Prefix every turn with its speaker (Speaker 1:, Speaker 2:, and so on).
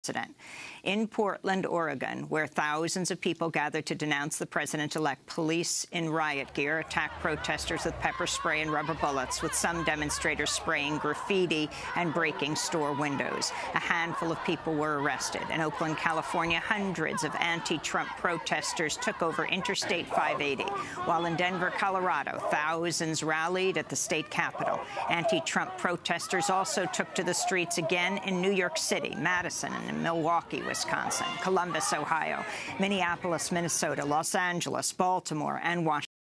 Speaker 1: president. In Portland, Oregon, where thousands of people gathered to denounce the president-elect, police in riot gear attacked protesters with pepper spray and rubber bullets, with some demonstrators spraying graffiti and breaking store windows. A handful of people were arrested. In Oakland, California, hundreds of anti-Trump protesters took over Interstate 580, while in Denver, Colorado, thousands rallied at the state capitol. Anti-Trump protesters also took to the streets again in New York City, Madison, and Milwaukee, Wisconsin, Columbus, Ohio, Minneapolis, Minnesota, Los Angeles, Baltimore, and Washington.